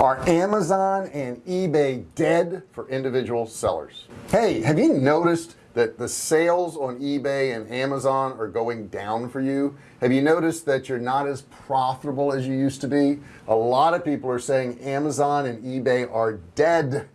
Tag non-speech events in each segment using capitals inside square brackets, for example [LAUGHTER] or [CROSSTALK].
are Amazon and eBay dead for individual sellers? Hey have you noticed that the sales on eBay and Amazon are going down for you? Have you noticed that you're not as profitable as you used to be? A lot of people are saying Amazon and eBay are dead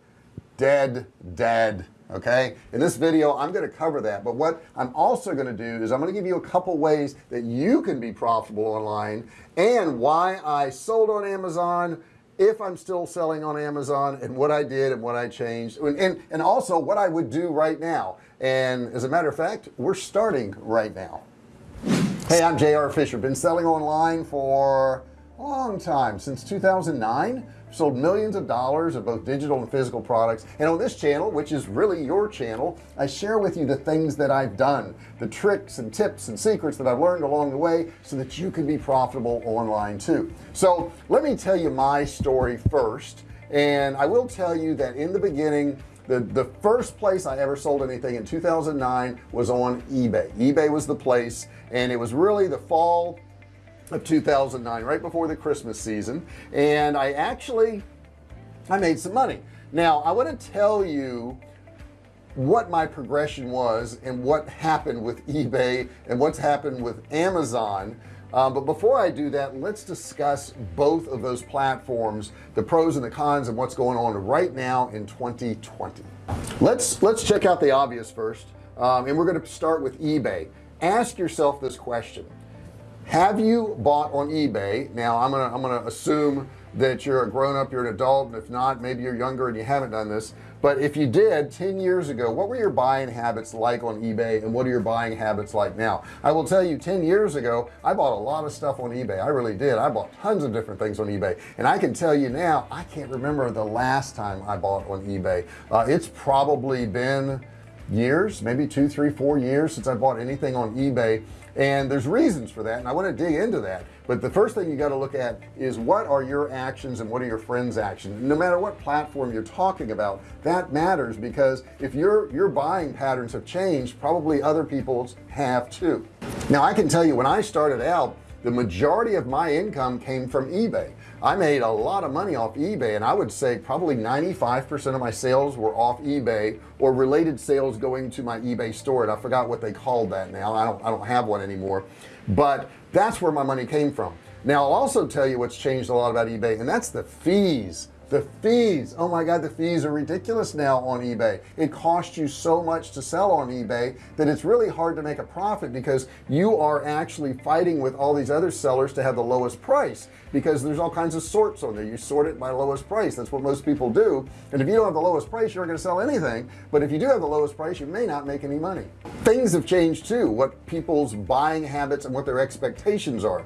dead dead okay? In this video I'm going to cover that but what I'm also going to do is I'm going to give you a couple ways that you can be profitable online and why I sold on Amazon if I'm still selling on Amazon and what I did and what I changed and, and, and also what I would do right now. And as a matter of fact we're starting right now. Hey I'm JR Fisher. Been selling online for a long time since 2009 sold millions of dollars of both digital and physical products. And on this channel which is really your channel I share with you the things that I've done the tricks and tips and secrets that I've learned along the way so that you can be profitable online too. So let me tell you my story first. And I will tell you that in the beginning the the first place I ever sold anything in 2009 was on eBay. eBay was the place and it was really the fall of 2009 right before the Christmas season and I actually I made some money. Now I want to tell you what my progression was and what happened with eBay and what's happened with Amazon. Um, but before I do that let's discuss both of those platforms the pros and the cons and what's going on right now in 2020 let's let's check out the obvious first um, and we're going to start with eBay. Ask yourself this question have you bought on eBay? Now I'm gonna I'm gonna assume that you're a grown-up you're an adult and if not maybe you're younger and you haven't done this. But if you did 10 years ago what were your buying habits like on eBay and what are your buying habits like now? I will tell you 10 years ago I bought a lot of stuff on eBay. I really did. I bought tons of different things on eBay. And I can tell you now I can't remember the last time I bought on eBay. Uh, it's probably been years maybe two three four years since I bought anything on eBay. And there's reasons for that and I want to dig into that. But the first thing you got to look at is what are your actions and what are your friends actions? No matter what platform you're talking about that matters because if your your buying patterns have changed probably other people's have too. Now I can tell you when I started out the majority of my income came from eBay I made a lot of money off eBay and I would say probably 95% of my sales were off eBay or related sales going to my eBay store and I forgot what they called that now. I don't I don't have one anymore. But that's where my money came from. Now I'll also tell you what's changed a lot about eBay and that's the fees the fees oh my god the fees are ridiculous now on eBay. It costs you so much to sell on eBay that it's really hard to make a profit because you are actually fighting with all these other sellers to have the lowest price because there's all kinds of sorts on there. You sort it by lowest price. That's what most people do. And if you don't have the lowest price you're not going to sell anything. But if you do have the lowest price you may not make any money. Things have changed too what people's buying habits and what their expectations are.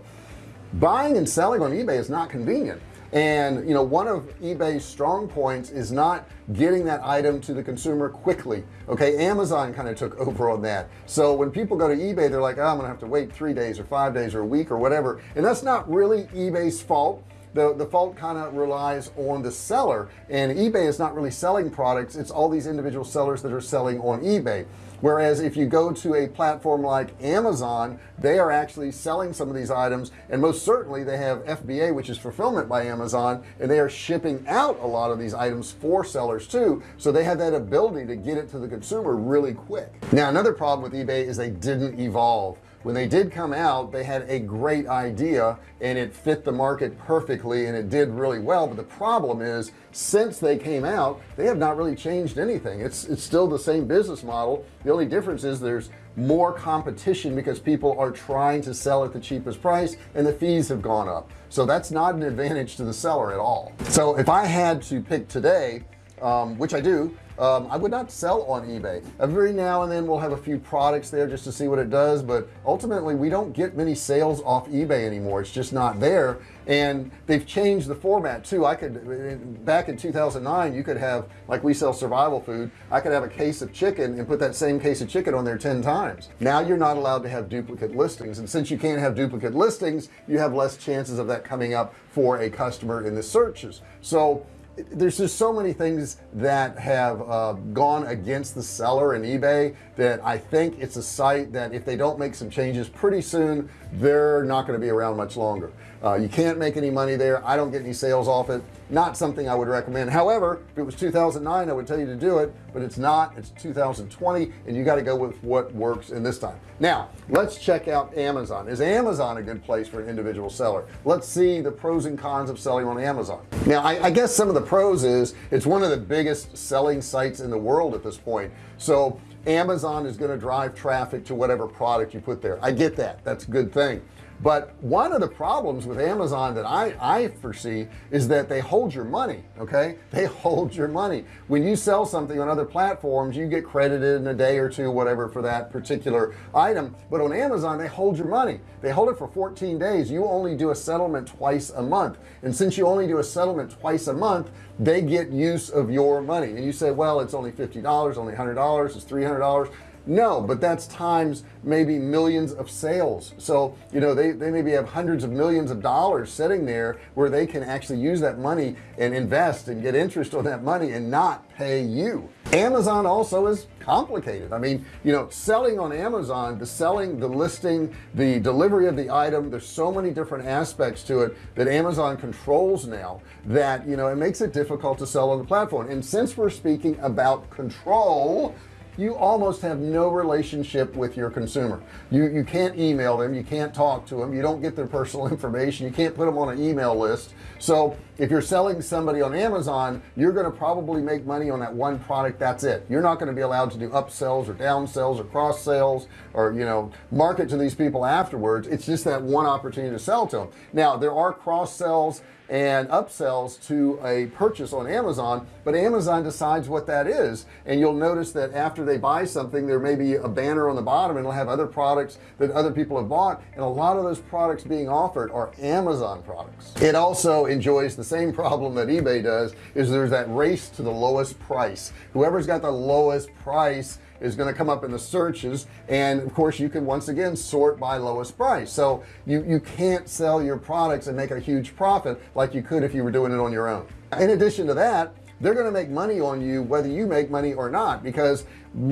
Buying and selling on eBay is not convenient and you know one of eBay's strong points is not getting that item to the consumer quickly okay? Amazon kind of took over on that. So when people go to eBay they're like oh, I'm gonna have to wait three days or five days or a week or whatever. And that's not really eBay's fault the the fault kind of relies on the seller and eBay is not really selling products it's all these individual sellers that are selling on eBay. Whereas if you go to a platform like Amazon they are actually selling some of these items and most certainly they have FBA which is fulfillment by Amazon and they are shipping out a lot of these items for sellers too so they have that ability to get it to the consumer really quick. Now another problem with eBay is they didn't evolve when they did come out they had a great idea and it fit the market perfectly and it did really well. But the problem is since they came out they have not really changed anything. It's it's still the same business model. The only difference is there's more competition because people are trying to sell at the cheapest price and the fees have gone up. So that's not an advantage to the seller at all. So if I had to pick today um, which I do um, I would not sell on eBay. Every now and then we'll have a few products there just to see what it does but ultimately we don't get many sales off eBay anymore. It's just not there. And they've changed the format too. I could back in 2009 you could have like we sell survival food I could have a case of chicken and put that same case of chicken on there 10 times. Now you're not allowed to have duplicate listings and since you can't have duplicate listings you have less chances of that coming up for a customer in the searches. So there's just so many things that have uh, gone against the seller in eBay that I think it's a site that if they don't make some changes pretty soon they're not going to be around much longer. Uh, you can't make any money there. I don't get any sales off it not something I would recommend. However if it was 2009 I would tell you to do it but it's not. It's 2020 and you got to go with what works in this time. Now let's check out Amazon. Is Amazon a good place for an individual seller? Let's see the pros and cons of selling on Amazon. Now I, I guess some of the pros is it's one of the biggest selling sites in the world at this point. So Amazon is going to drive traffic to whatever product you put there. I get that. That's a good thing but one of the problems with Amazon that I I foresee is that they hold your money okay? [LAUGHS] They hold your money. When you sell something on other platforms you get credited in a day or two whatever for that particular item. But on Amazon they hold your money. They hold it for 14 days. You only do a settlement twice a month. And since you only do a settlement twice a month they get use of your money. And you say well it's only $50 only $100 it's $300 no but that's times maybe millions of sales. So you know they, they maybe have hundreds of millions of dollars sitting there where they can actually use that money and invest and get interest on that money and not pay you. Amazon also is complicated. I mean you know selling on Amazon the selling the listing the delivery of the item there's so many different aspects to it that Amazon controls now that you know it makes it difficult to sell on the platform. And since we're speaking about control you almost have no relationship with your consumer. You you can't email them you can't talk to them you don't get their personal [LAUGHS] information you can't put them on an email list. So if you're selling somebody on Amazon you're going to probably make money on that one product that's it. You're not going to be allowed to do upsells or downsells or cross sales or you know market to these people afterwards. It's just that one opportunity to sell to them now there are cross sells and upsells to a purchase on Amazon but Amazon decides what that is. And you'll notice that after they buy something there may be a banner on the bottom and it'll have other products that other people have bought. And a lot of those products being offered are Amazon products. It also enjoys the same problem that eBay does is there's that race to the lowest price. Whoever's got the lowest price is going to come up in the searches and of course you can once again sort by lowest price. So you you can't sell your products and make a huge profit like you could if you were doing it on your own. In addition to that they're going to make money on you whether you make money or not because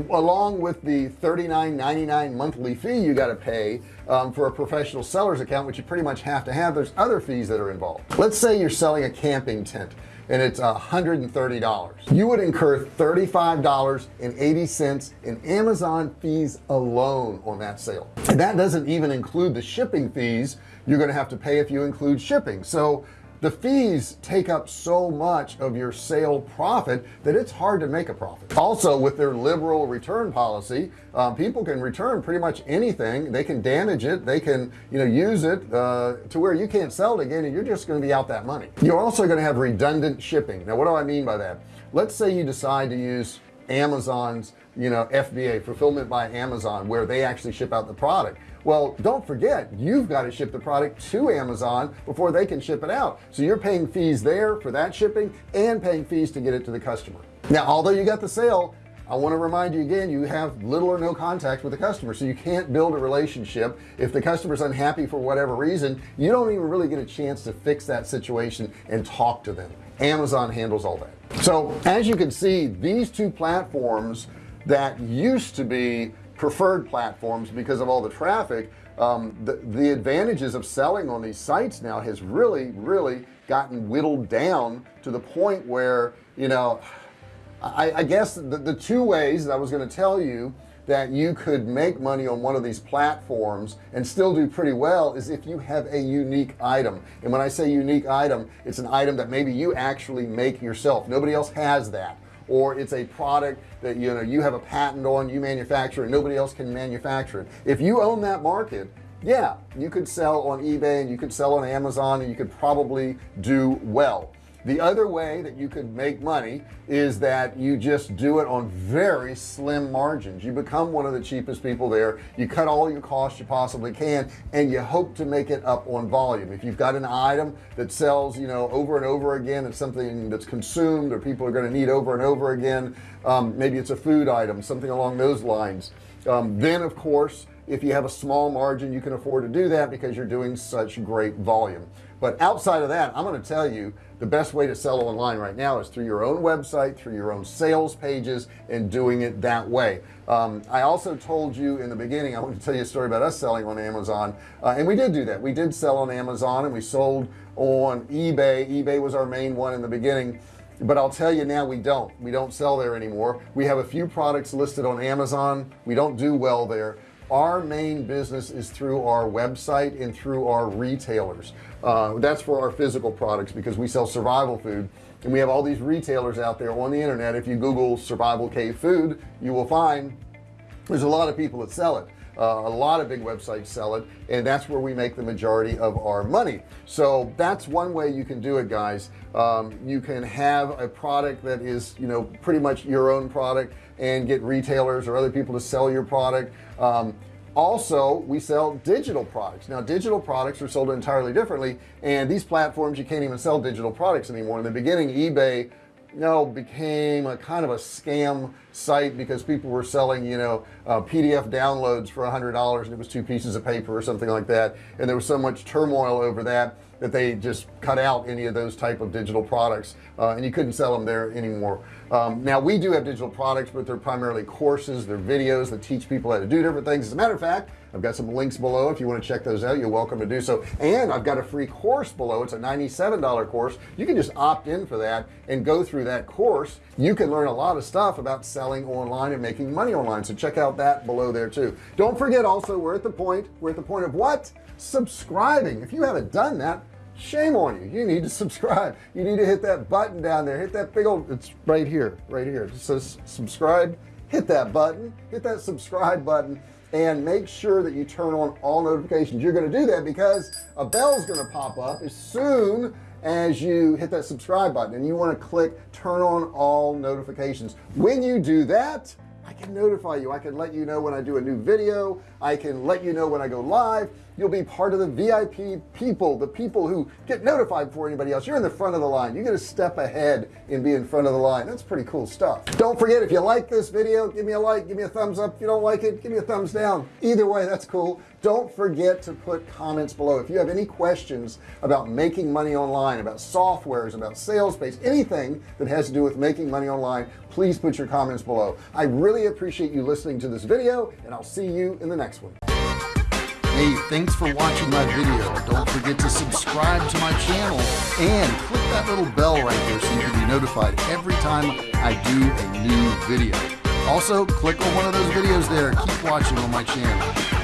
along with the $39.99 monthly fee you got to pay um, for a professional seller's account which you pretty much have to have there's other fees that are involved. Let's say you're selling a camping tent and it's $130 you would incur $35.80 in Amazon fees alone on that sale. And that doesn't even include the shipping fees you're gonna have to pay if you include shipping. So the fees take up so much of your sale profit that it's hard to make a profit. Also with their liberal return policy um, people can return pretty much anything. They can damage it. They can you know use it uh, to where you can't sell it again and you're just going to be out that money. You're also going to have redundant shipping. Now what do I mean by that? Let's say you decide to use Amazon's you know FBA fulfillment by Amazon where they actually ship out the product. Well don't forget you've got to ship the product to Amazon before they can ship it out. So you're paying fees there for that shipping and paying fees to get it to the customer. Now although you got the sale I want to remind you again you have little or no contact with the customer. So you can't build a relationship. If the customer's unhappy for whatever reason you don't even really get a chance to fix that situation and talk to them. Amazon handles all that. So as you can see these two platforms that used to be preferred platforms because of all the traffic um, the, the advantages of selling on these sites now has really really gotten whittled down to the point where you know I, I guess the, the two ways that I was going to tell you that you could make money on one of these platforms and still do pretty well is if you have a unique item. And when I say unique item it's an item that maybe you actually make yourself. Nobody else has that or it's a product that you know you have a patent on you manufacture and nobody else can manufacture it. If you own that market yeah you could sell on eBay and you could sell on Amazon and you could probably do well the other way that you could make money is that you just do it on very slim margins. You become one of the cheapest people there. You cut all your costs you possibly can and you hope to make it up on volume. If you've got an item that sells you know over and over again it's something that's consumed or people are going to need over and over again um, maybe it's a food item something along those lines um, then of course if you have a small margin you can afford to do that because you're doing such great volume. But outside of that I'm going to tell you the best way to sell online right now is through your own website through your own sales pages and doing it that way. Um, I also told you in the beginning I want to tell you a story about us selling on Amazon uh, and we did do that. We did sell on Amazon and we sold on eBay. eBay was our main one in the beginning but I'll tell you now we don't. We don't sell there anymore. We have a few products listed on Amazon. We don't do well there our main business is through our website and through our retailers. Uh, that's for our physical products because we sell survival food. And we have all these retailers out there on the internet. If you google survival cave food you will find there's a lot of people that sell it uh, a lot of big websites sell it and that's where we make the majority of our money. So that's one way you can do it guys. Um, you can have a product that is you know pretty much your own product and get retailers or other people to sell your product. Um, also we sell digital products. Now digital products are sold entirely differently and these platforms you can't even sell digital products anymore. In the beginning eBay know became a kind of a scam site because people were selling you know uh, PDF downloads for a hundred dollars and it was two pieces of paper or something like that. And there was so much turmoil over that that they just cut out any of those type of digital products uh, and you couldn't sell them there anymore. Um, now we do have digital products but they're primarily courses they're videos that teach people how to do different things. As a matter of fact I've got some links below if you want to check those out you're welcome to do so. And I've got a free course below it's a $97 course. You can just opt in for that and go through that course. You can learn a lot of stuff about selling online and making money online so check out that below there too. Don't forget also we're at the point we're at the point of what subscribing. If you haven't done that shame on you. You need to [LAUGHS] subscribe. You need to hit that button down there. Hit that big old it's right here right here. It says subscribe. Hit that button. Hit that subscribe button and make sure that you turn on all notifications. You're going to do that because a bell's going to pop up as soon as you hit that subscribe button and you want to click turn on all notifications. When you do that I can notify you. I can let you know when I do a new video. I can let you know when I go live you'll be part of the VIP people the people who get notified before anybody else. You're in the front of the line. You get a step ahead and be in front of the line. That's pretty cool stuff. Don't forget if you like this video give me a like give me a thumbs up. If you don't like it give me a thumbs down. Either way that's cool. Don't forget to put comments below. If you have any questions about making money online about softwares about sales page anything that has to do with making money online please put your comments below. I really appreciate you listening to this video and I'll see you in the next one Hey, thanks for watching my video. Don't forget to subscribe to my channel and click that little bell right there so you can be notified every time I do a new video. Also, click on one of those videos there. Keep watching on my channel.